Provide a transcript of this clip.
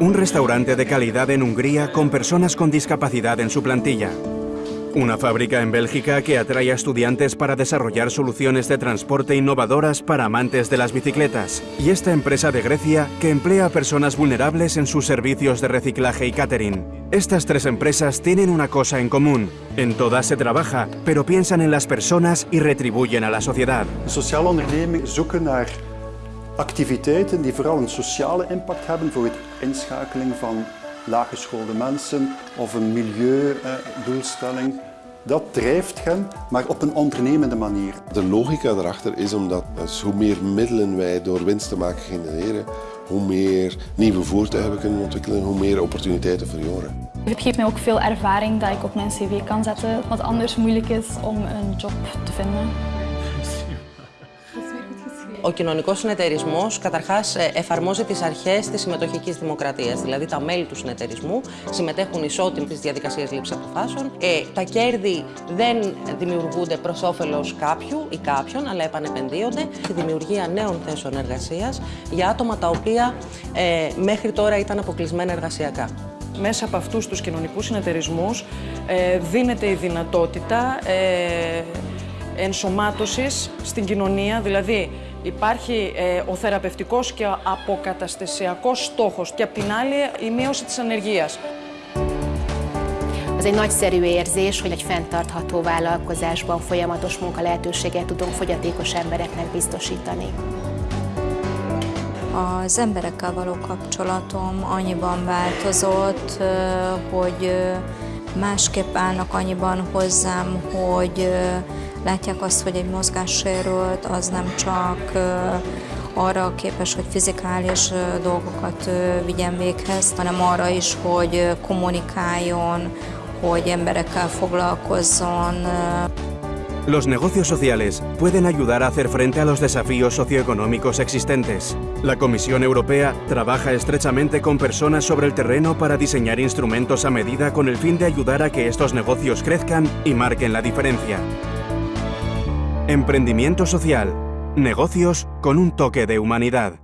Un restaurante de calidad en Hungría con personas con discapacidad en su plantilla. Una fábrica en Bélgica que atrae a estudiantes para desarrollar soluciones de transporte innovadoras para amantes de las bicicletas. Y esta empresa de Grecia que emplea a personas vulnerables en sus servicios de reciclaje y catering. Estas tres empresas tienen una cosa en común. En todas se trabaja, pero piensan en las personas y retribuyen a la sociedad. Activiteiten die vooral een sociale impact hebben voor het inschakeling van laaggeschoolde mensen of een milieudoelstelling. Dat drijft hen, maar op een ondernemende manier. De logica daarachter is omdat dus hoe meer middelen wij door winst te maken genereren, hoe meer nieuwe voertuigen we kunnen ontwikkelen, hoe meer opportuniteiten voor jongeren. Het geeft mij ook veel ervaring dat ik op mijn cv kan zetten, wat anders moeilijk is om een job te vinden. Ο κοινωνικός συνεταιρισμός καταρχάς εφαρμόζει τις αρχές της συμμετοχικής δημοκρατίας, δηλαδή τα μέλη του συνεταιρισμού συμμετέχουν ισότιμα στις διαδικασίες λήψης αποφάσεων. Ε, τα κέρδη δεν δημιουργούνται προς όφελος κάποιου ή κάποιον, αλλά επανεπενδύονται στη δημιουργία νέων θέσεων εργασίας για άτομα τα οποία ε, μέχρι τώρα ήταν αποκλεισμένα εργασιακά. Μέσα από αυτούς τους κοινωνικούς συνεταιρισμούς ε, δίνεται η δυνατότητα ε, ενσωμάτωσης στην κοινωνία, δηλαδή Υπάρχει ε, ο θεραπευτικός και ο αποκαταστασιακός στόχος και απ' την άλλη η μείωση της ανεργίας. Az egy nagyszerű érzés, hogy egy fenntartható vállalkozásban folyamatos munka lehetőséget tudunk fogyatékos embereknek biztosítani. Az emberekkel való kapcsolatom annyiban változott, hogy másképp állnak annyiban hozzám, hogy látják azt, hogy egy mozgássérült az nem csak arra képes, hogy fizikális dolgokat vigyen véghez, hanem arra is, hogy kommunikáljon, hogy emberekkel foglalkozzon. Los negocios sociales pueden ayudar a hacer frente a los desafíos socioeconómicos existentes. La Comisión Europea trabaja estrechamente con personas sobre el terreno para diseñar instrumentos a medida con el fin de ayudar a que estos negocios crezcan y marquen la diferencia. Emprendimiento social. Negocios con un toque de humanidad.